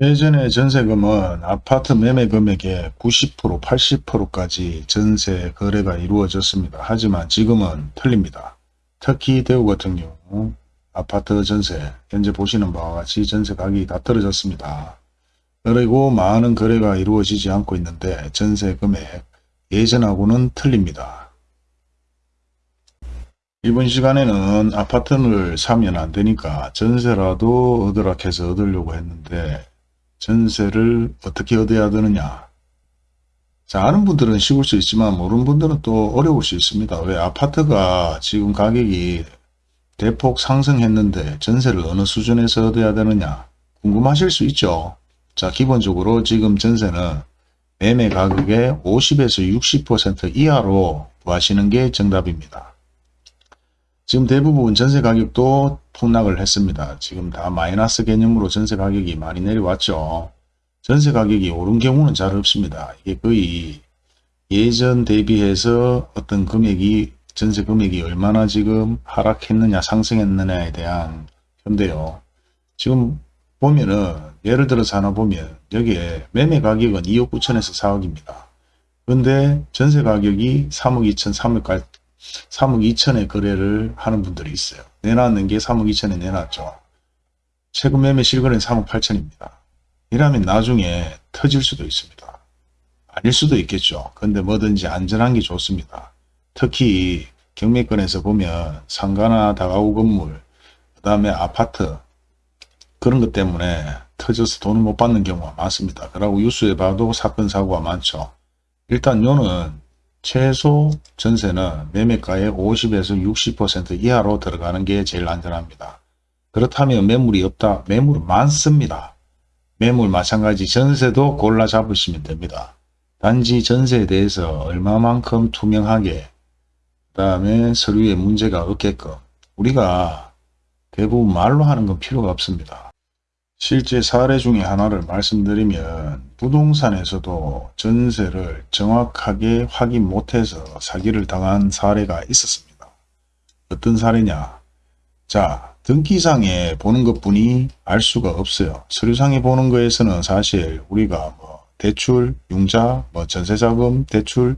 예전에 전세금은 아파트 매매 금액의 90% 80%까지 전세 거래가 이루어졌습니다. 하지만 지금은 틀립니다. 특히 대구 같은 경우 아파트 전세 현재 보시는 바와 같이 전세 가격이 다 떨어졌습니다. 그리고 많은 거래가 이루어지지 않고 있는데 전세 금액 예전하고는 틀립니다. 이번 시간에는 아파트를 사면 안 되니까 전세라도 얻으라 해서 얻으려고 했는데 전세를 어떻게 얻어야 되느냐 자 아는 분들은 쉬울 수 있지만 모르는 분들은 또 어려울 수 있습니다. 왜 아파트가 지금 가격이 대폭 상승했는데 전세를 어느 수준에서 얻어야 되느냐 궁금하실 수 있죠. 자 기본적으로 지금 전세는 매매 가격의 50에서 60% 이하로 구하시는 게 정답입니다. 지금 대부분 전세 가격도 폭락을 했습니다. 지금 다 마이너스 개념으로 전세 가격이 많이 내려왔죠. 전세 가격이 오른 경우는 잘 없습니다. 이게 거의 예전 대비해서 어떤 금액이 전세 금액이 얼마나 지금 하락했느냐 상승했느냐에 대한 현대요. 지금 보면은 예를 들어서 하나 보면 여기에 매매 가격은 2억 9천에서 4억입니다. 근데 전세 가격이 3억 2천, 3억, 3억 2천에 거래를 하는 분들이 있어요. 내놨는 게 3억 2천에 내놨죠. 최근 매매 실거래는 3억 8천입니다. 이라면 나중에 터질 수도 있습니다. 아닐 수도 있겠죠. 근데 뭐든지 안전한 게 좋습니다. 특히 경매권에서 보면 상가나 다가구 건물, 그 다음에 아파트 그런 것 때문에 터져서 돈을 못 받는 경우가 많습니다. 그러고 뉴스에 봐도 사건 사고가 많죠. 일단 요는 최소 전세는 매매가의 50에서 60% 이하로 들어가는 게 제일 안전합니다. 그렇다면 매물이 없다. 매물은 많습니다. 매물 마찬가지 전세도 골라 잡으시면 됩니다. 단지 전세에 대해서 얼마만큼 투명하게 그 다음에 서류에 문제가 없게끔 우리가 대부분 말로 하는 건 필요가 없습니다. 실제 사례 중에 하나를 말씀드리면 부동산에서도 전세를 정확하게 확인 못해서 사기를 당한 사례가 있었습니다. 어떤 사례냐? 자, 등기상에 보는 것 뿐이 알 수가 없어요. 서류상에 보는 거에서는 사실 우리가 뭐 대출, 융자, 뭐 전세자금, 대출,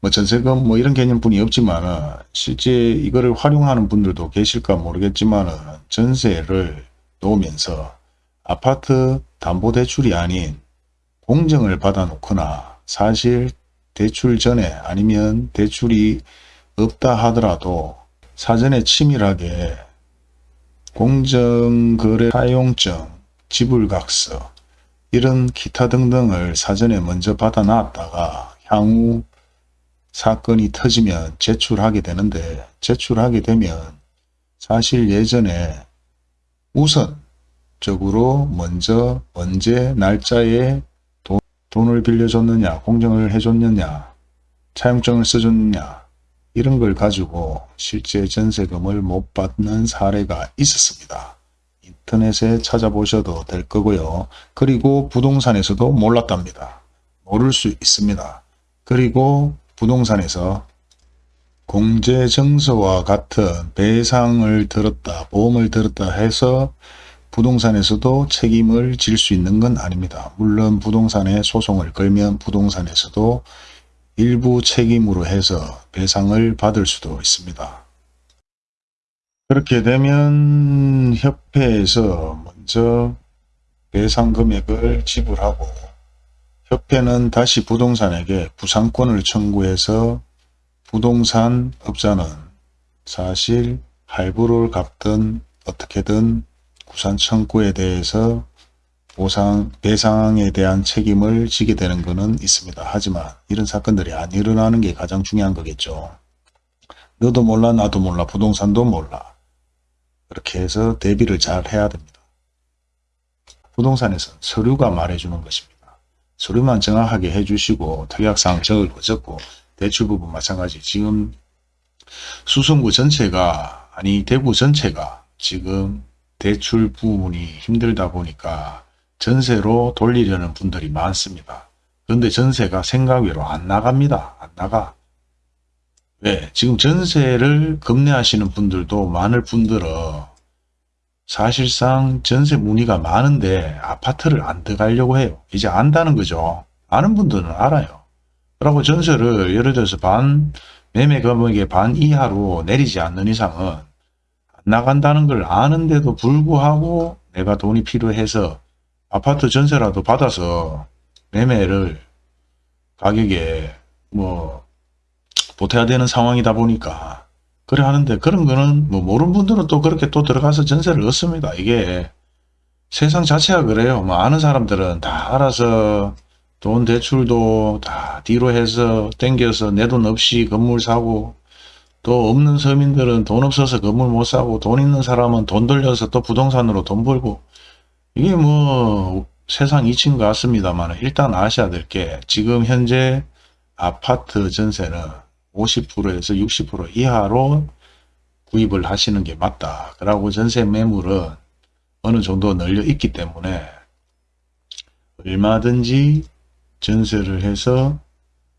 뭐 전세금 뭐 이런 개념뿐이 없지만은 실제 이거를 활용하는 분들도 계실까 모르겠지만은 전세를 놓으면서 아파트 담보대출이 아닌 공정을 받아 놓거나 사실 대출 전에 아니면 대출이 없다 하더라도 사전에 치밀하게 공정거래 사용증, 지불각서 이런 기타 등등을 사전에 먼저 받아 놨다가 향후 사건이 터지면 제출하게 되는데 제출하게 되면 사실 예전에 우선 적으로 먼저 언제 날짜에 돈, 돈을 빌려줬느냐 공정을 해줬느냐 차용증을 써줬느냐 이런 걸 가지고 실제 전세금을 못 받는 사례가 있었습니다. 인터넷에 찾아보셔도 될 거고요. 그리고 부동산에서도 몰랐답니다. 모를 수 있습니다. 그리고 부동산에서 공제증서와 같은 배상을 들었다, 보험을 들었다 해서 부동산에서도 책임을 질 수 있는 건 아닙니다. 물론 부동산에 소송을 걸면 부동산에서도 일부 책임으로 해서 배상을 받을 수도 있습니다. 그렇게 되면 협회에서 먼저 배상 금액을 지불하고 협회는 다시 부동산에게 구상권을 청구해서 부동산 업자는 사실 할부를 갚든 어떻게든 구산 청구에 대해서 보상, 배상에 대한 책임을 지게 되는 것은 있습니다. 하지만 이런 사건들이 안 일어나는 게 가장 중요한 거겠죠. 너도 몰라 나도 몰라 부동산도 몰라. 그렇게 해서 대비를 잘 해야 됩니다. 부동산에서 서류가 말해주는 것입니다. 서류만 정확하게 해주시고 특약사항 적을 거 적고 대출 부분 마찬가지 지금 수성구 전체가 아니 대구 전체가 지금 대출 부분이 힘들다 보니까 전세로 돌리려는 분들이 많습니다. 그런데 전세가 생각외로 안 나갑니다. 안 나가. 왜? 지금 전세를 급내하시는 분들도 많을 뿐더러 사실상 전세 문의가 많은데 아파트를 안 들어가려고 해요. 이제 안다는 거죠. 아는 분들은 알아요. 그리고 전세를 예를 들어서 반 매매 금액의 반 이하로 내리지 않는 이상은 안 나간다는 걸 아는데도 불구하고 내가 돈이 필요해서 아파트 전세라도 받아서 매매를 가격에 뭐 보태야 되는 상황이다 보니까 그래 하는데 그런 거는 뭐 모르는 분들은 또 그렇게 또 들어가서 전세를 얻습니다. 이게 세상 자체가 그래요. 뭐 아는 사람들은 다 알아서 돈 대출도 다 뒤로 해서 땡겨서 내 돈 없이 건물 사고 또 없는 서민들은 돈 없어서 건물 못 사고 돈 있는 사람은 돈 돌려서 또 부동산으로 돈 벌고 이게 뭐 세상 이친 것 같습니다만 일단 아셔야 될 게 지금 현재 아파트 전세는 50%에서 60% 이하로 구입을 하시는 게 맞다. 그러고 전세 매물은 어느 정도 널려 있기 때문에 얼마든지 전세를 해서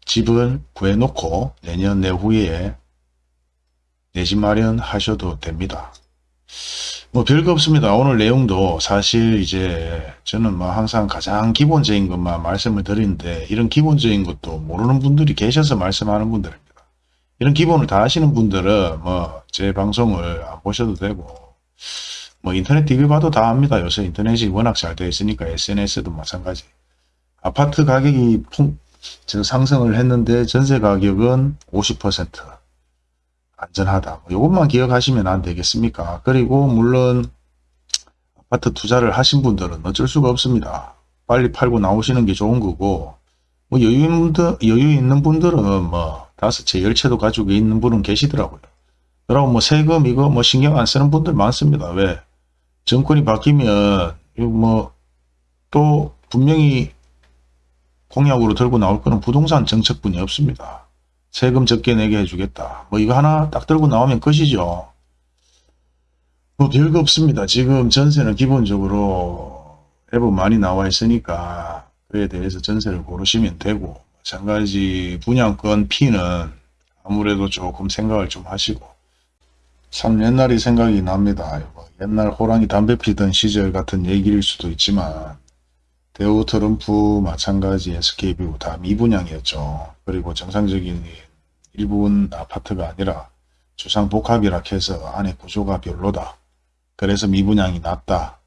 집을 구해놓고 내년 내후에 내 집 마련하셔도 됩니다. 뭐 별거 없습니다. 오늘 내용도 사실 이제 저는 뭐 항상 가장 기본적인 것만 말씀을 드리는데 이런 기본적인 것도 모르는 분들이 계셔서 말씀하는 분들입니다. 이런 기본을 다 아시는 분들은 뭐 제 방송을 안 보셔도 되고 뭐 인터넷 TV 봐도 다 압니다. 요새 인터넷이 워낙 잘 되어 있으니까 SNS도 마찬가지. 아파트 가격이 풍, 상승을 했는데 전세 가격은 50% 안전하다. 뭐 이것만 기억하시면 안 되겠습니까? 그리고 물론 아파트 투자를 하신 분들은 어쩔 수가 없습니다. 빨리 팔고 나오시는 게 좋은 거고 뭐 여유 있는, 여유 있는 분들은 뭐 다섯 채, 열 채도 가지고 있는 분은 계시더라고요. 그러고 뭐 세금 이거 뭐 신경 안 쓰는 분들 많습니다. 왜? 정권이 바뀌면 뭐 또 분명히 공약으로 들고 나올 거는 부동산 정책뿐이 없습니다. 세금 적게 내게 해주겠다. 뭐 이거 하나 딱 들고 나오면 끝이죠. 뭐 별거 없습니다. 지금 전세는 기본적으로 앱은 많이 나와 있으니까 그에 대해서 전세를 고르시면 되고 마찬가지 분양권 피는 아무래도 조금 생각을 좀 하시고 참 옛날이 생각이 납니다. 옛날 호랑이 담배 피던 시절 같은 얘기일 수도 있지만 대우 트럼프 마찬가지 SK뷰 다 미분양이었죠. 그리고 정상적인 일부분 아파트가 아니라 주상복합이라 해서 안에 구조가 별로다. 그래서 미분양이 났다.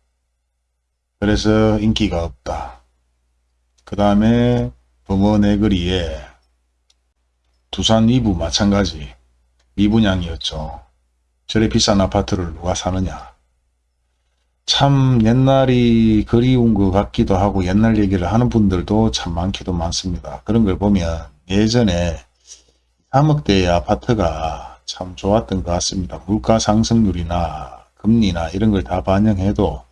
그래서 인기가 없다. 그 다음에 범어내거리에 두산 2부 마찬가지 미분양이었죠. 저래 비싼 아파트를 누가 사느냐. 참 옛날이 그리운 것 같기도 하고 옛날 얘기를 하는 분들도 참 많기도 많습니다. 그런 걸 보면 예전에 3억대의 아파트가 참 좋았던 것 같습니다. 물가 상승률이나 금리나 이런 걸 다 반영해도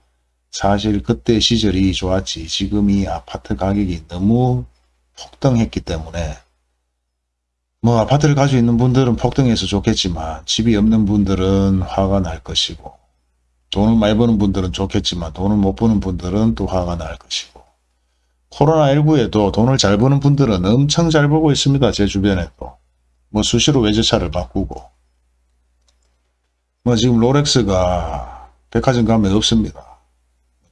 사실 그때 시절이 좋았지 지금 이 아파트 가격이 너무 폭등했기 때문에 뭐 아파트를 가지고 있는 분들은 폭등해서 좋겠지만 집이 없는 분들은 화가 날 것이고 돈을 많이 버는 분들은 좋겠지만 돈을 못 버는 분들은 또 화가 날 것이고 코로나19에도 돈을 잘 버는 분들은 엄청 잘 벌고 있습니다. 제 주변에도. 뭐 수시로 외제차를 바꾸고 뭐 지금 롤렉스가 백화점 가면 없습니다.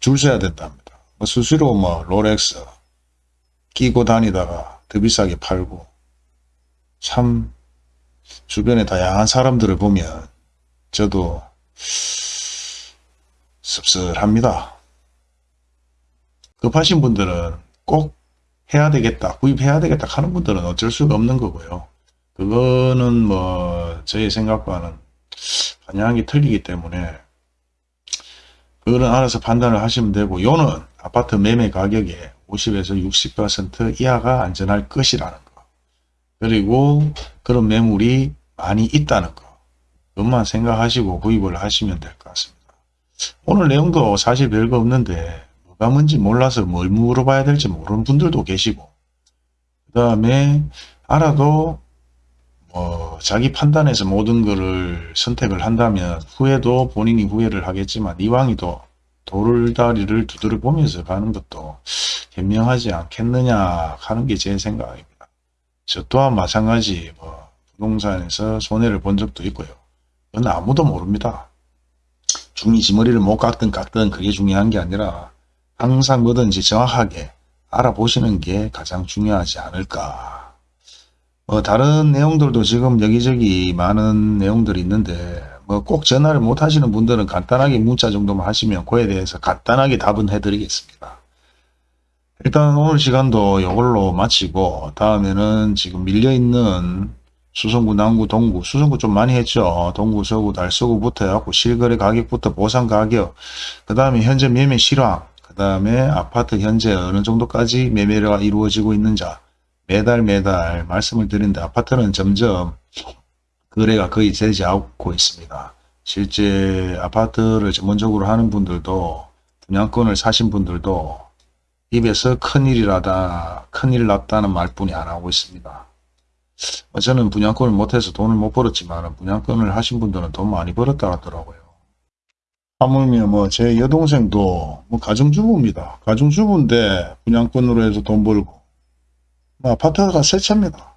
줄 서야 된답니다. 뭐 수시로 뭐 롤렉스 끼고 다니다가 더 비싸게 팔고 참 주변에 다양한 사람들을 보면 저도 씁쓸합니다. 급하신 분들은 꼭 해야 되겠다, 구입해야 되겠다 하는 분들은 어쩔 수가 없는 거고요. 그거는 뭐 저의 생각과는 방향이 틀리기 때문에 그거는 알아서 판단을 하시면 되고 요는 아파트 매매 가격에 50에서 60% 이하가 안전할 것이라는 거 그리고 그런 매물이 많이 있다는 거 그것만 생각하시고 구입을 하시면 될 것 같습니다. 오늘 내용도 사실 별거 없는데 뭐가 뭔지 몰라서 뭘 물어봐야 될지 모르는 분들도 계시고 그 다음에 알아도 뭐 자기 판단에서 모든 것을 선택을 한다면 후회도 본인이 후회를 하겠지만 이왕이도 돌다리를 두드려 보면서 가는 것도 현명하지 않겠느냐 하는 게 제 생각입니다. 저 또한 마찬가지 뭐 부동산에서 손해를 본 적도 있고요. 그건 아무도 모릅니다. 중이 지 머리를 못 깎든 깎든 그게 중요한 게 아니라 항상 뭐든지 정확하게 알아보시는 게 가장 중요하지 않을까. 뭐 다른 내용들도 지금 여기저기 많은 내용들이 있는데 뭐 꼭 전화를 못 하시는 분들은 간단하게 문자 정도만 하시면 그에 대해서 간단하게 답은 해드리겠습니다. 일단 오늘 시간도 이걸로 마치고 다음에는 지금 밀려있는 수성구, 남구, 동구, 수성구 좀 많이 했죠. 동구, 서구, 달서구부터 해갖고 실거래 가격부터 보상 가격, 그 다음에 현재 매매 실황, 그 다음에 아파트 현재 어느 정도까지 매매가 이루어지고 있는지 매달 매달 말씀을 드리는데 아파트는 점점 거래가 거의 되지 않고 있습니다. 실제 아파트를 전문적으로 하는 분들도 분양권을 사신 분들도 입에서 큰일이라다 큰일 났다는 말뿐이 안 하고 있습니다. 어, 저는 분양권을 못해서 돈을 못 벌었지만 분양권을 하신 분들은 돈 많이 벌었다 하더라고요. 하물며 뭐 제 여동생도 뭐 가정주부입니다. 가정주부인데 분양권으로 해서 돈 벌고 뭐 아파트가 새 차입니다.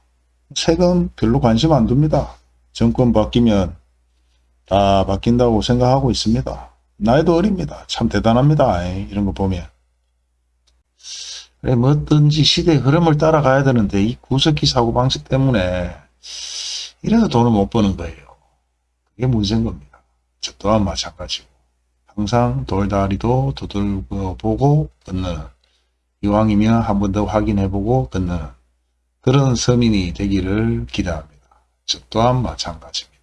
세금 별로 관심 안 둡니다. 정권 바뀌면 다 바뀐다고 생각하고 있습니다. 나이도 어립니다. 참 대단합니다. 이런 거 보면. 그래 뭐든지 시대의 흐름을 따라가야 되는데 이 구석기 사고 방식 때문에 이래서 돈을 못 버는 거예요. 그게 문제인 겁니다. 저 또한 마찬가지고 항상 돌다리도 두들겨 보고 끊는 이왕이면 한 번 더 확인해보고 끊는 그런 서민이 되기를 기대합니다. 저 또한 마찬가지입니다.